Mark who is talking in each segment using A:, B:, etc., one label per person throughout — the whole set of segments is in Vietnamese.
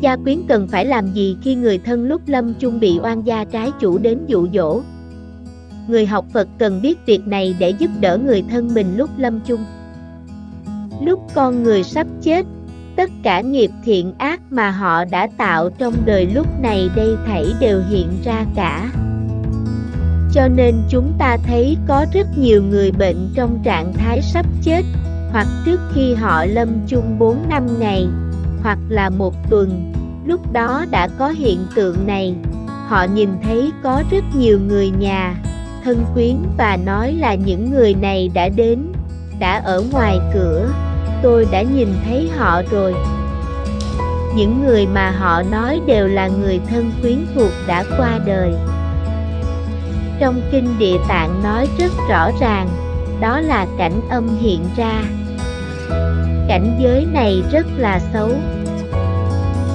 A: gia quyến cần phải làm gì khi người thân lúc lâm chung bị oan gia trái chủ đến dụ dỗ. Người học Phật cần biết việc này để giúp đỡ người thân mình lúc lâm chung. Lúc con người sắp chết, tất cả nghiệp thiện ác mà họ đã tạo trong đời lúc này đây thảy đều hiện ra cả. Cho nên chúng ta thấy có rất nhiều người bệnh trong trạng thái sắp chết, hoặc trước khi họ lâm chung 4 năm ngày, hoặc là một tuần, lúc đó đã có hiện tượng này. Họ nhìn thấy có rất nhiều người nhà, thân quyến và nói là những người này đã đến, đã ở ngoài cửa, tôi đã nhìn thấy họ rồi. Những người mà họ nói đều là người thân quyến thuộc đã qua đời. Trong kinh địa tạng nói rất rõ ràng, đó là cảnh âm hiện ra. Cảnh giới này rất là xấu.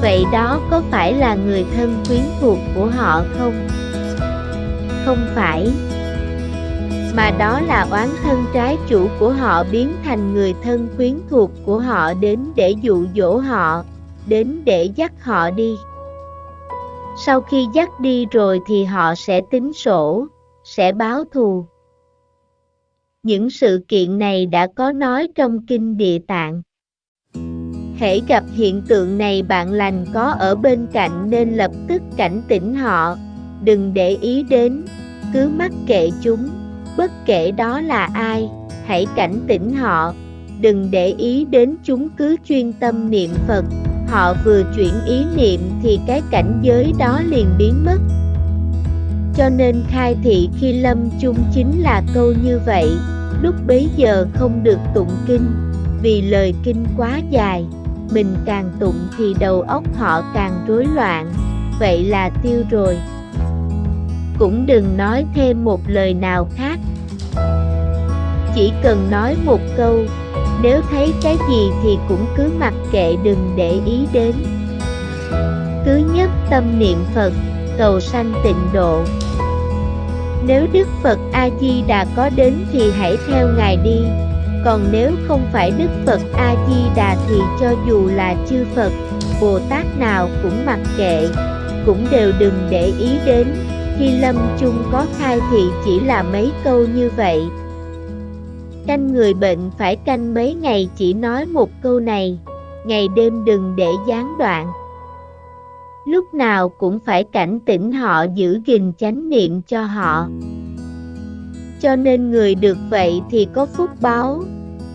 A: Vậy đó có phải là người thân quyến thuộc của họ không? Không phải. Mà đó là oán thân trái chủ của họ biến thành người thân quyến thuộc của họ đến để dụ dỗ họ, đến để dắt họ đi. Sau khi dắt đi rồi thì họ sẽ tính sổ, sẽ báo thù. Những sự kiện này đã có nói trong kinh địa tạng. Hễ gặp hiện tượng này bạn lành có ở bên cạnh nên lập tức cảnh tỉnh họ, đừng để ý đến, cứ mắc kệ chúng, bất kể đó là ai, hãy cảnh tỉnh họ, đừng để ý đến chúng cứ chuyên tâm niệm Phật, họ vừa chuyển ý niệm thì cái cảnh giới đó liền biến mất. Cho nên khai thị khi lâm chung chính là câu như vậy, lúc bấy giờ không được tụng kinh, vì lời kinh quá dài, mình càng tụng thì đầu óc họ càng rối loạn, vậy là tiêu rồi. Cũng đừng nói thêm một lời nào khác. Chỉ cần nói một câu, nếu thấy cái gì thì cũng cứ mặc kệ đừng để ý đến. Cứ nhất tâm niệm Phật, cầu sanh tịnh độ. Nếu Đức Phật A-di-đà có đến thì hãy theo Ngài đi, còn nếu không phải Đức Phật A-di-đà thì cho dù là chư Phật, Bồ Tát nào cũng mặc kệ, cũng đều đừng để ý đến, khi lâm chung có khai thì chỉ là mấy câu như vậy. Canh người bệnh phải canh mấy ngày chỉ nói một câu này, ngày đêm đừng để gián đoạn lúc nào cũng phải cảnh tỉnh họ giữ gìn chánh niệm cho họ. Cho nên người được vậy thì có phúc báo,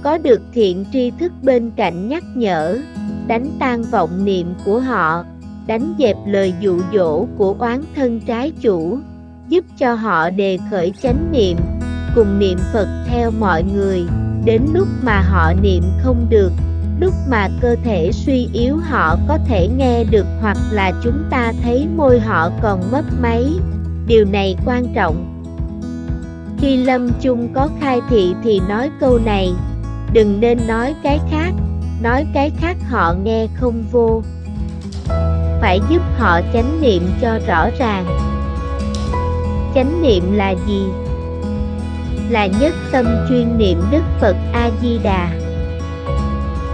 A: có được thiện tri thức bên cạnh nhắc nhở, đánh tan vọng niệm của họ, đánh dẹp lời dụ dỗ của oán thân trái chủ, giúp cho họ đề khởi chánh niệm, cùng niệm Phật theo mọi người, đến lúc mà họ niệm không được lúc mà cơ thể suy yếu họ có thể nghe được hoặc là chúng ta thấy môi họ còn mất máy. Điều này quan trọng. Khi lâm chung có khai thị thì nói câu này, đừng nên nói cái khác, nói cái khác họ nghe không vô. Phải giúp họ chánh niệm cho rõ ràng. Chánh niệm là gì? Là nhất tâm chuyên niệm Đức Phật A-di-đà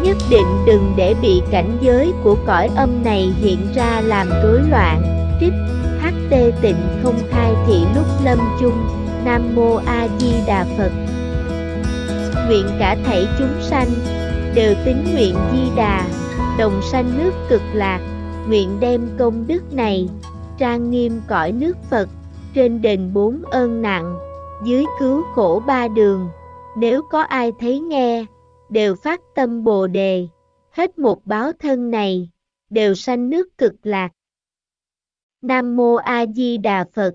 A: nhất định đừng để bị cảnh giới của cõi âm này hiện ra làm rối loạn. Trích HT tịnh không khai thị lúc lâm chung, Nam Mô A Di Đà Phật. Nguyện cả thảy chúng sanh đều tín nguyện Di Đà, đồng sanh nước cực lạc, nguyện đem công đức này trang nghiêm cõi nước Phật, trên đền bốn ơn nặng, dưới cứu khổ ba đường. Nếu có ai thấy nghe, đều phát tâm Bồ đề, hết một báo thân này, đều sanh nước cực lạc. Nam Mô A Di Đà Phật